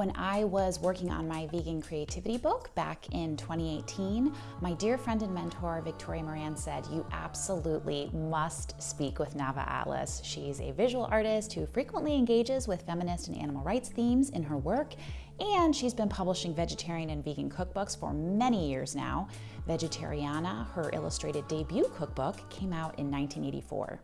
When I was working on my vegan creativity book back in 2018, my dear friend and mentor Victoria Moran said, You absolutely must speak with Nava Atlas. She's a visual artist who frequently engages with feminist and animal rights themes in her work, and she's been publishing vegetarian and vegan cookbooks for many years now. Vegetariana, her illustrated debut cookbook, came out in 1984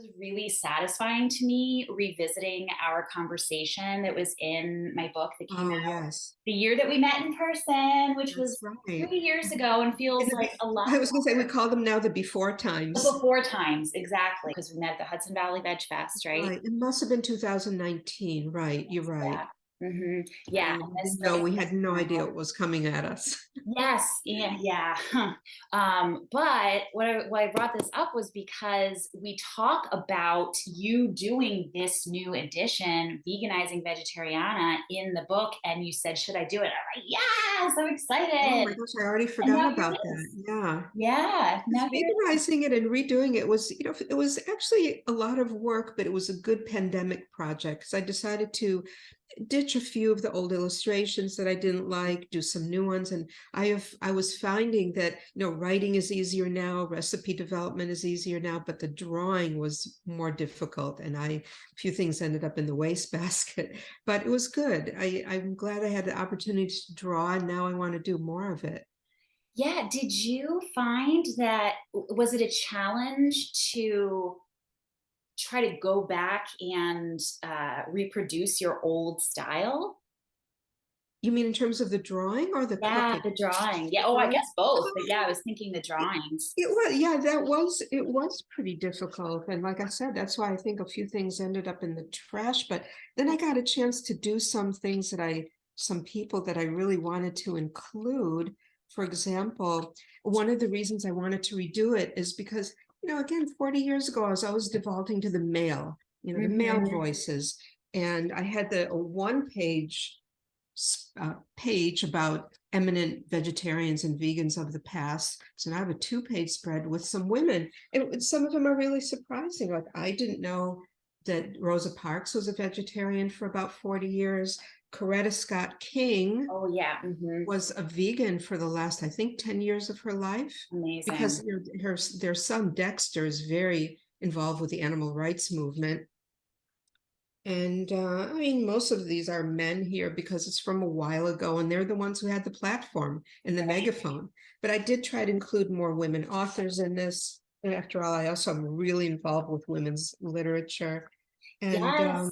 was really satisfying to me revisiting our conversation that was in my book that came oh, out yes. the year that we met in person, which That's was right. three years ago and feels and like a lot. I was going to say, we call them now the before times. The before times, exactly. Because we met at the Hudson Valley Veg Fest, right? right? It must have been 2019, right? You're right. Yeah. Mm-hmm. Yeah. No, we had no idea what was coming at us. Yes. Yeah. Yeah. Um, but what I, why I brought this up was because we talk about you doing this new edition, veganizing vegetariana, in the book, and you said, "Should I do it?" I'm like, "Yeah, so excited!" Oh my gosh, I already forgot about that. Yeah. Yeah. Now veganizing it and redoing it was, you know, it was actually a lot of work, but it was a good pandemic project because I decided to ditch a few of the old illustrations that I didn't like, do some new ones. And I have I was finding that, you know, writing is easier now, recipe development is easier now, but the drawing was more difficult. And I a few things ended up in the wastebasket, but it was good. I, I'm glad I had the opportunity to draw and now I want to do more of it. Yeah. Did you find that was it a challenge to try to go back and uh, reproduce your old style? You mean in terms of the drawing or the yeah cooking? the drawing. Yeah oh I guess both but yeah I was thinking the drawings. It was yeah that was it was pretty difficult and like I said that's why I think a few things ended up in the trash but then I got a chance to do some things that I some people that I really wanted to include. For example one of the reasons I wanted to redo it is because you know, again, 40 years ago, I was always defaulting to the male, you know, the male mm-hmm. voices. And I had the one page uh, page about eminent vegetarians and vegans of the past. So now I have a two page spread with some women. And some of them are really surprising. Like I didn't know that Rosa Parks was a vegetarian for about 40 years. Coretta Scott King oh yeah mm -hmm. was a vegan for the last I think 10 years of her life Amazing. because her, her their son Dexter is very involved with the animal rights movement and uh, I mean most of these are men here because it's from a while ago and they're the ones who had the platform and the megaphone but I did try to include more women authors in this and after all I also am really involved with women's literature and yes. um,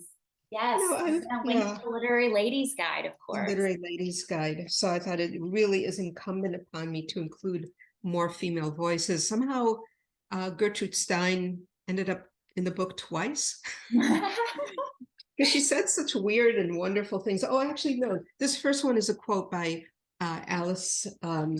Yes, no, I, yeah. Literary Ladies Guide, of course. Literary Ladies Guide. So I thought it really is incumbent upon me to include more female voices. Somehow uh, Gertrude Stein ended up in the book twice. Because she said such weird and wonderful things. Oh, actually, no. This first one is a quote by uh, Alice um,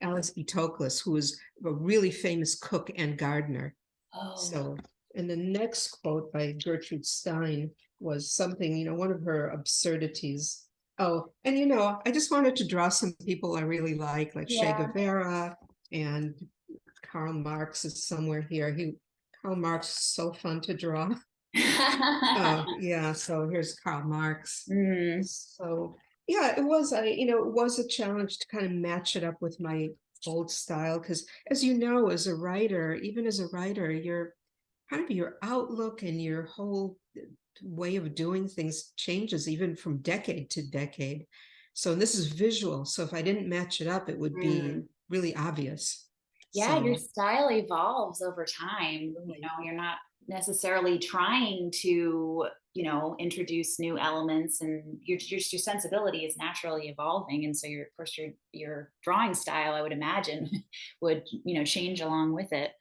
Alice E. Toklas, who was a really famous cook and gardener. Oh. So, and the next quote by Gertrude Stein was something, you know, one of her absurdities. Oh, and you know, I just wanted to draw some people I really like, like yeah. Che Guevara and Karl Marx is somewhere here. He Karl Marx is so fun to draw. uh, yeah, so here's Karl Marx. Mm. So yeah, it was I, you know, it was a challenge to kind of match it up with my old style because as you know, as a writer, even as a writer, your kind of your outlook and your whole way of doing things changes even from decade to decade. So this is visual. So if I didn't match it up, it would be mm. really obvious. Yeah, so. your style evolves over time. You know, you're not necessarily trying to, you know, introduce new elements and your, your, your sensibility is naturally evolving. And so your, of course, your, your drawing style, I would imagine would, you know, change along with it.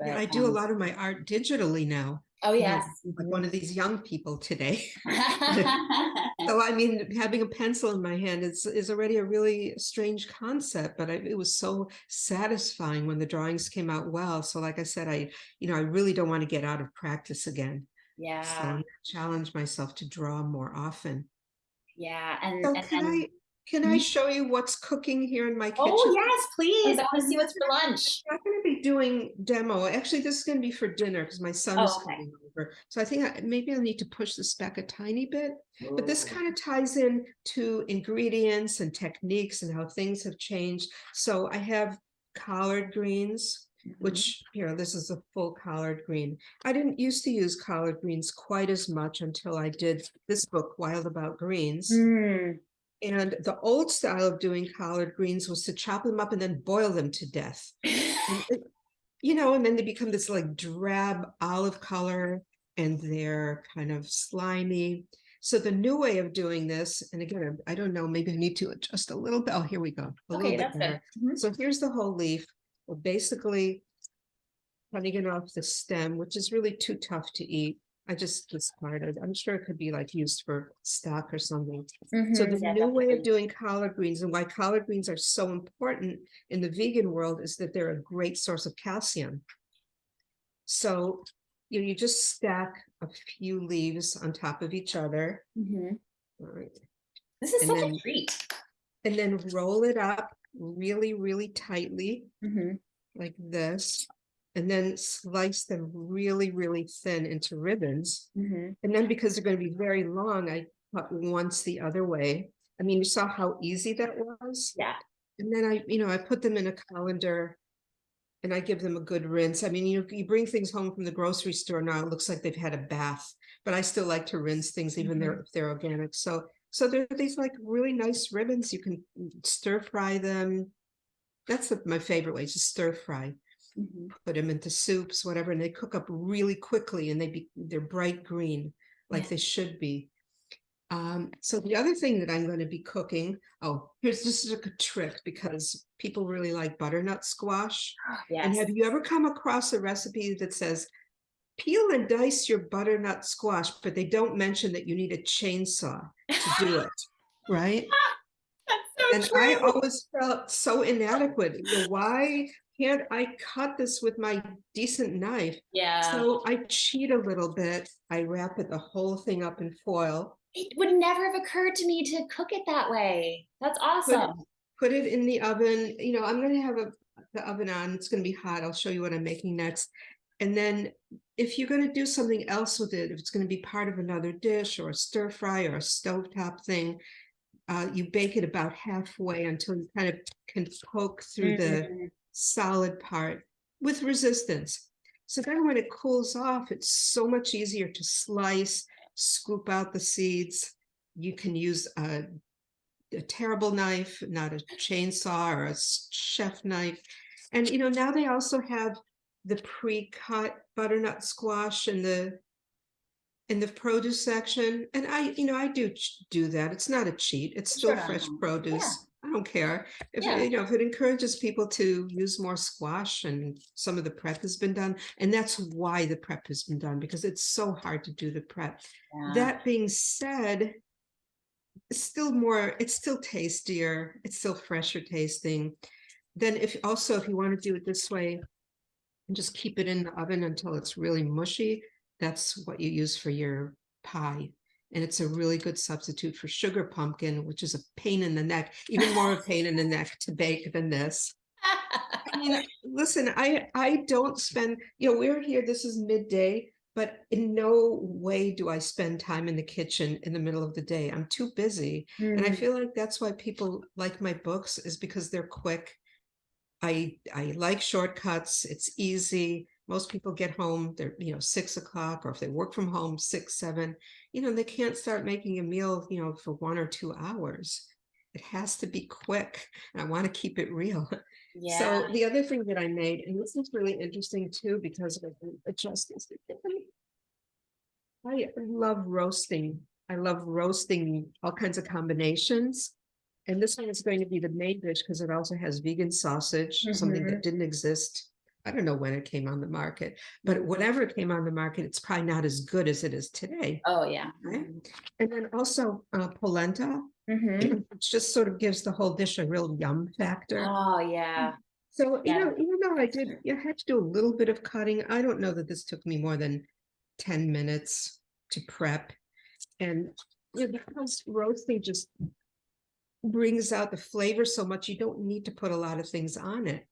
But, I do um, a lot of my art digitally now. Oh yes. Like one of these young people today. so I mean, having a pencil in my hand is, is already a really strange concept, but I, it was so satisfying when the drawings came out well. So like I said, I, you know, I really don't want to get out of practice again. Yeah. So challenge myself to draw more often. Yeah. And, so and, and I can I Mhm. show you what's cooking here in my kitchen? Oh, yes, please. I want to see what's for lunch. I'm not gonna be doing demo. Actually, this is gonna be for dinner because my son is Oh, okay. coming over. So I think I, maybe I'll need to push this back a tiny bit. But this kind of ties in to ingredients and techniques and how things have changed. So I have collard greens, Mhm. which, you know, this is a full collard green. I didn't used to use collard greens quite as much until I did this book, Wild About Greens. Mm, And the old style of doing collard greens was to chop them up and then boil them to death. It- You know, and then they become this like drab olive color and they're kind of slimy. So the new way of doing this, and again, I don't know, maybe I need to adjust a little bit. Oh, here we go. A Okay, bit that's better. Mhm. So here's the whole leaf. We're basically cutting it off the stem, which is really too tough to eat. I just discarded. I'm sure it could be like used for stock or something. So Mhm, the yeah, new way of doing collard greens and why collard greens are so important in the vegan world is that they're a great source of calcium. So you, know, you just stack a few leaves on top of each other. Mhm. all right, This is And such then- a treat. And then roll it up really, really tightly Mhm. like this. And then slice them really, really thin into ribbons. Mhm. And then because they're going to be very long, I cut once the other way. I mean, you saw how easy that was. Yeah. And then I, you know, I put them in a colander and I give them a good rinse. I mean, you, you bring things home from the grocery store now, it looks like they've had a bath, but I still like to rinse things even they're, if they're organic. So, so they're these like really nice ribbons. You can stir fry them. That's the- my favorite way, just stir fry Mhm. put them into soups, whatever, and they cook up really quickly and they be, they're bright green like Yeah. they should be. Um, so the other thing that I'm going to be cooking, oh, here's this is a good trick because people really like butternut squash. And have you ever come across a recipe that says peel and dice your butternut squash, but they don't mention that you need a chainsaw to do it, right? That's so And I always felt so inadequate. You know, Why can't I cut this with my decent knife? Yeah. So I cheat a little bit. I wrap it the whole thing up in foil, it would never have occurred to me to cook it that way. That's awesome. put it in the oven. You know, I'm gonna have a the oven on. It's gonna be hot. I'll show you what I'm making next. And then if you're gonna do something else with it, if it's gonna be part of another dish or a stir fry or a stovetop thing, uh, you bake it about halfway until you kind of can poke through the Mhm. Solid part with resistance. So then when it cools off, it's so much easier to slice, scoop out the seeds. You can use a, a terrible knife, not a chainsaw or a chef knife. And you know, now they also have the pre-cut butternut squash in the in the produce section. And I, you know, I do do that. It's not a cheat. It's still Sure. fresh produce. I don't care. If, Yeah. you know, if it encourages people to use more squash and some of the prep has been done, and that's why the prep has been done, because it's so hard to do the prep. Yeah. That being said, it's still more, it's still tastier, it's still fresher tasting. Then if also, if you want to do it this way, and just keep it in the oven until it's really mushy, that's what you use for your pie. And it's a really good substitute for sugar pumpkin, which is a pain in the neck, even more a pain in the neck to bake than this. I mean, listen, I I don't spend, you know, we're here, this is midday, but in no way do I spend time in the kitchen in the middle of the day. I'm too busy. And I Mm. feel like that's why people like my books is because they're quick. I I like shortcuts. It's easy. Most people get home, they're, you know, six o'clock, or if they work from home, six, seven, you know, they can't start making a meal, you know, for one or two hours. It has to be quick. And I want to keep it real. yeah. So the other thing that I made, and this is really interesting too, because of adjustments. I love roasting. I love roasting all kinds of combinations. And this one is going to be the main dish because it also has vegan sausage, something that mm-hmm. didn't exist. I don't know when it came on the market, but whatever came on the market, it's probably not as good as it is today. oh yeah. Right. And then also uh, polenta, Mhm. which just sort of gives the whole dish a real yum factor. Oh yeah. So, you know, even though I did, you had to do a little bit of cutting, I don't know that this took me more than ten minutes to prep. And, you know, because roasting just brings out the flavor so much you don't need to put a lot of things on it.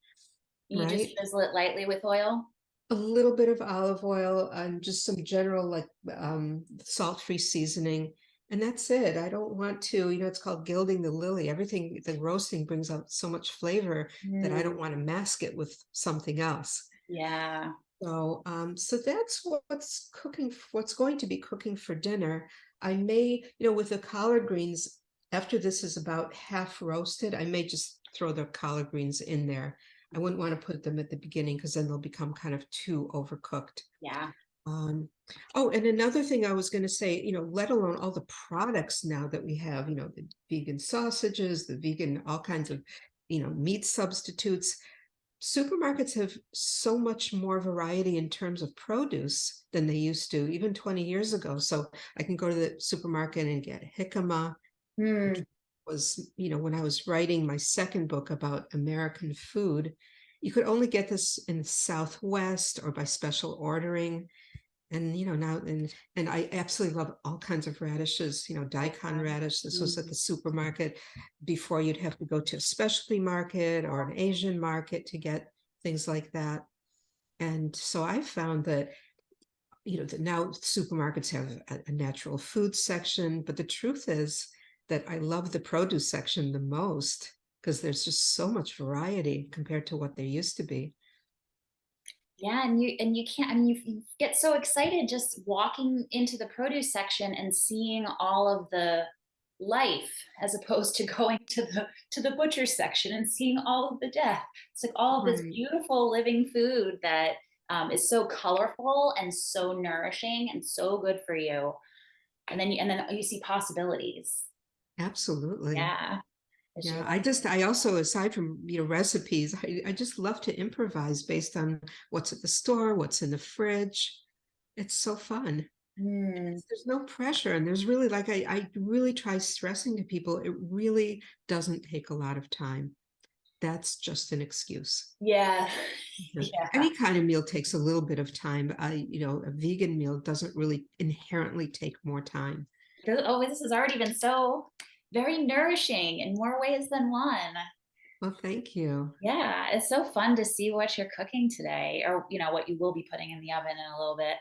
You just drizzle it lightly with oil. A little bit of olive oil and just some general like um salt-free seasoning. And that's it. I don't want to, you know, it's called gilding the lily. Everything, the roasting brings out so much flavor that I Mm, don't want to mask it with something else. Yeah. So, um, so that's what's cooking, what's going to be cooking for dinner. I may, you know, with the collard greens, after this is about half roasted, I may just throw the collard greens in there. I wouldn't want to put them at the beginning because then they'll become kind of too overcooked. Yeah. Um, oh, and another thing I was going to say, you know, let alone all the products now that we have, you know, the vegan sausages, the vegan, all kinds of, you know, meat substitutes. Supermarkets have so much more variety in terms of produce than they used to, even 20 years ago. So I can go to the supermarket and get jicama. Mm, Was, you know, when I was writing my second book about American food, you could only get this in the Southwest or by special ordering. And you know now and and i absolutely love all kinds of radishes you know daikon radish. This was at the mm-hmm. supermarket before you'd have to go to a specialty market or an asian market to get things like that. And so i found that you know that now supermarkets have a, a natural food section but the truth is that i love the produce section the most because there's just so much variety compared to what there used to be Yeah, and you and you can't. I mean, you, you get so excited just walking into the produce section and seeing all of the life, as opposed to going to the to the butcher section and seeing all of the death. It's like all of this beautiful living food that um, is so colorful and so nourishing and so good for you. And then you and then you see possibilities. Absolutely Yeah. Yeah, I just, I also, aside from, you know, recipes, I, I just love to improvise based on what's at the store, what's in the fridge. It's so fun. Mm, There's no pressure. And there's really, like, I, I really try stressing to people, it really doesn't take a lot of time. That's just an excuse. yeah. Yeah. Any kind of meal takes a little bit of time. I, you know, a vegan meal doesn't really inherently take more time. Oh, this has already been so very nourishing in more ways than one. Well, thank you. Yeah, it's so fun to see what you're cooking today, or you know what you will be putting in the oven in a little bit.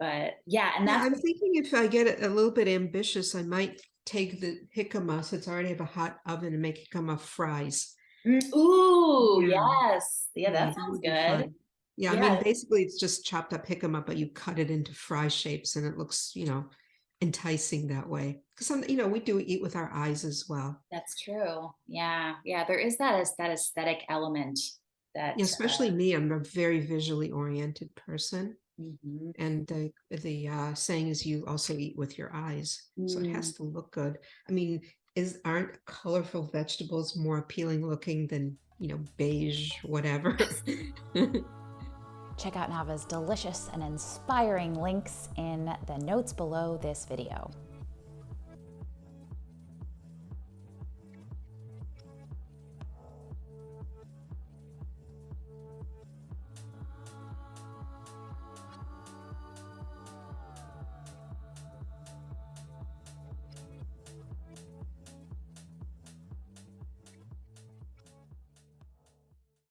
But yeah, and Yeah, I'm thinking if I get a little bit ambitious, I might take the jicama since I already have a hot oven and make jicama fries. Mm, ooh, Yeah. yes, yeah, that sounds good. fun. Yeah, I mean, basically it's just chopped up jicama, but you cut it into fry shapes and it looks, you know, enticing that way. Because some, you know, we do eat with our eyes as well. That's true. Yeah, yeah, there is that that aesthetic element that Yeah, especially me, I'm a very visually oriented person. uh, mhm. And the the uh, saying is you also eat with your eyes, so it has to look good. I mean, is aren't colorful vegetables more appealing looking than you know beige whatever? Check out Nava's delicious and inspiring links in the notes below this video.